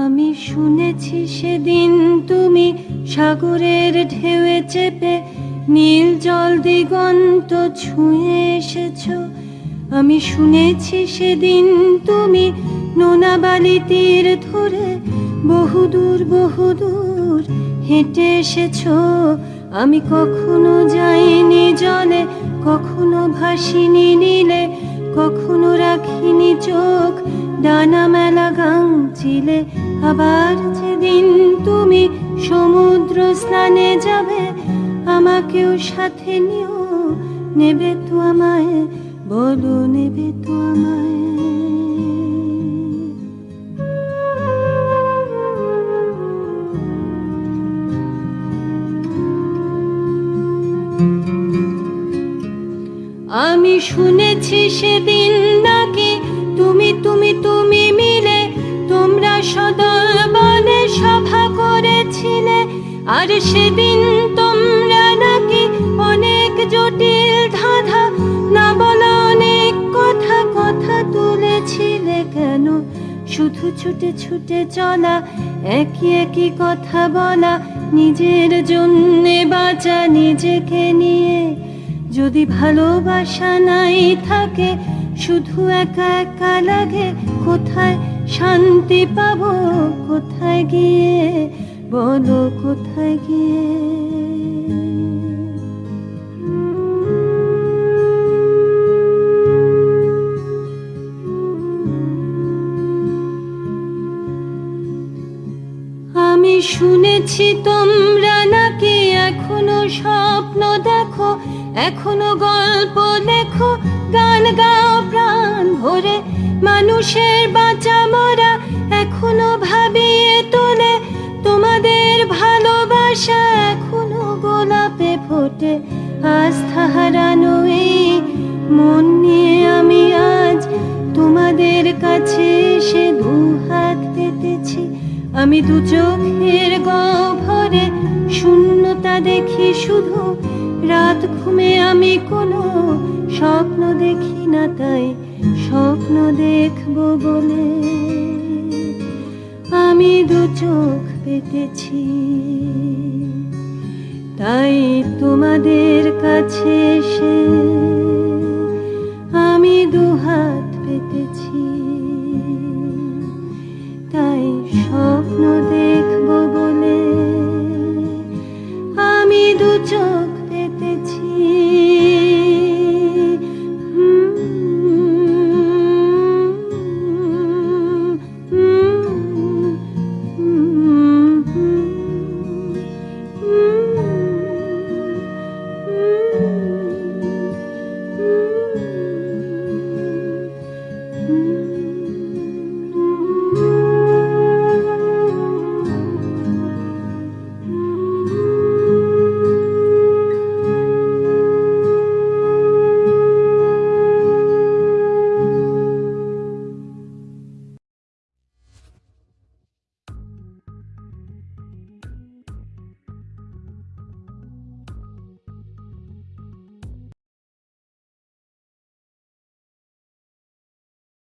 শুনেছি সেদিন তুমি সাগরের ঢেউয়ে চেপে নীল জল দিগন্ত ছুঁয়ে এসেছ। আমি শুনেছি সেদিন তুমি নোনা বালি তীর ধরে বহুদূর বহুদূর হেঁটে এসেছ। আমি কখনো যাইনি জলে, কখনো ভাসিনি নীলে কখনো রাখিনি চোখ, ডানা মেলা গাং চিলে আবার যেদিন তুমি সমুদ্র স্নানে যাবে, আমাকেও সাথে নিও। নেবে তো আমায়, বলো নেবে তো আমায়। আমি শুনেছি সেদিন নাকি তুমি তুমি তুমি মিলে তোমরা সদল বলে সভা করেছিলে। আর সেদিন তোমরা নাকি অনেক জটিল ধাঁধা না বলা অনেক কথা কথা তুলেছিলে কেন? শুধু ছুটে ছুটে চলা একই একই কথা বলা, নিজের জন্যে বাঁচা, নিজেকে নিয়ে যদি ভালোবাসা নাই থাকে, শুধু একা একা লাগে, কোথায় শান্তি পাবো, কোথায় গিয়ে? বলো কোথায় গিয়ে? আমি শুনেছি তোমরা নাকি এখনও স্বপ্ন দেখো? এখনও গল্প লেখো, গান গাও, প্রাণ ভরে। মানুষের বাঁচা মরা এখনও ভাবিয়ে তোলে। তোমাদের ভালোবাসা এখনও গোলাপে ফোটে। আস্থা হারানো এই মন নিয়ে আমি আজ তোমাদের কাছে এসে দু হাত পেতেছি। আমি দু চোখের গহ্বরে শূন্যতা দেখি শুধু। রাত ঘুমে আমি কোনো স্বপ্ন দেখি না তাই, স্বপ্ন দেখব বলে। আমি দু চোখ পেতেছি। তাই তোমাদের কাছে এসে আমি দু হাত পেতেছি।